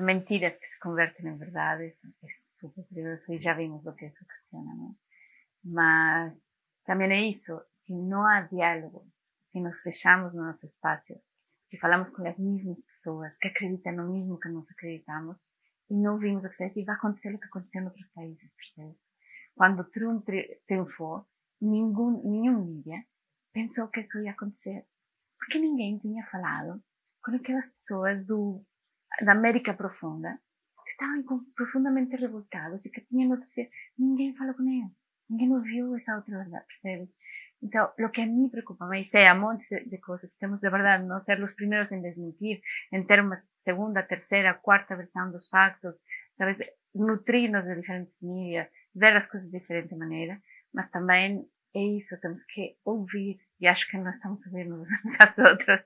mentiras que se convertem em verdades é super perigoso e já vimos o que isso ocasiona? Mas também é isso, se não há diálogo, se nos fechamos no nosso espaço, se falamos com as mesmas pessoas que acreditam no mesmo que nós acreditamos e não vimos o que acontece, e vai acontecer o que aconteceu em outros países, percebe? Quando Trump triunfou, nenhum, nenhum mídia pensou que isso ia acontecer, porque ninguém tinha falado com aquelas pessoas do, da América Profunda que estavam profundamente revoltados e que tinham notícia, ninguém falou com eles, ninguém ouviu essa outra verdade, percebe? Então, lo que a mí preocupa más é a montes de coisas. Temos de verdade não ser os primeiros em desmentir, em ter uma segunda, terceira, quarta versão dos factos, talvez nutrir-nos de diferentes mídias, ver as coisas de diferente maneira, mas também é isso, temos que ouvir, e acho que nós estamos ouvindo uns aos outros,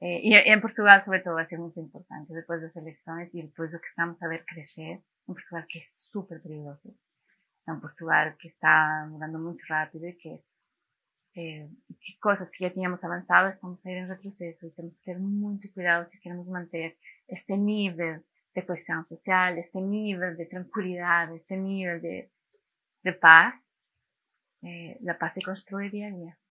e em Portugal, sobretudo, vai ser muito importante, depois das eleições e depois do que estamos a ver crescer, em Portugal, que é super perigoso, é um Portugal que está mudando muito rápido e que eh, coisas que já tínhamos avançado estamos a ir em retrocesso e temos que ter muito cuidado se queremos manter este nível de coesão social, este nível de tranquilidade, este nível de, de paz. Eh, a paz se constrói dia a dia.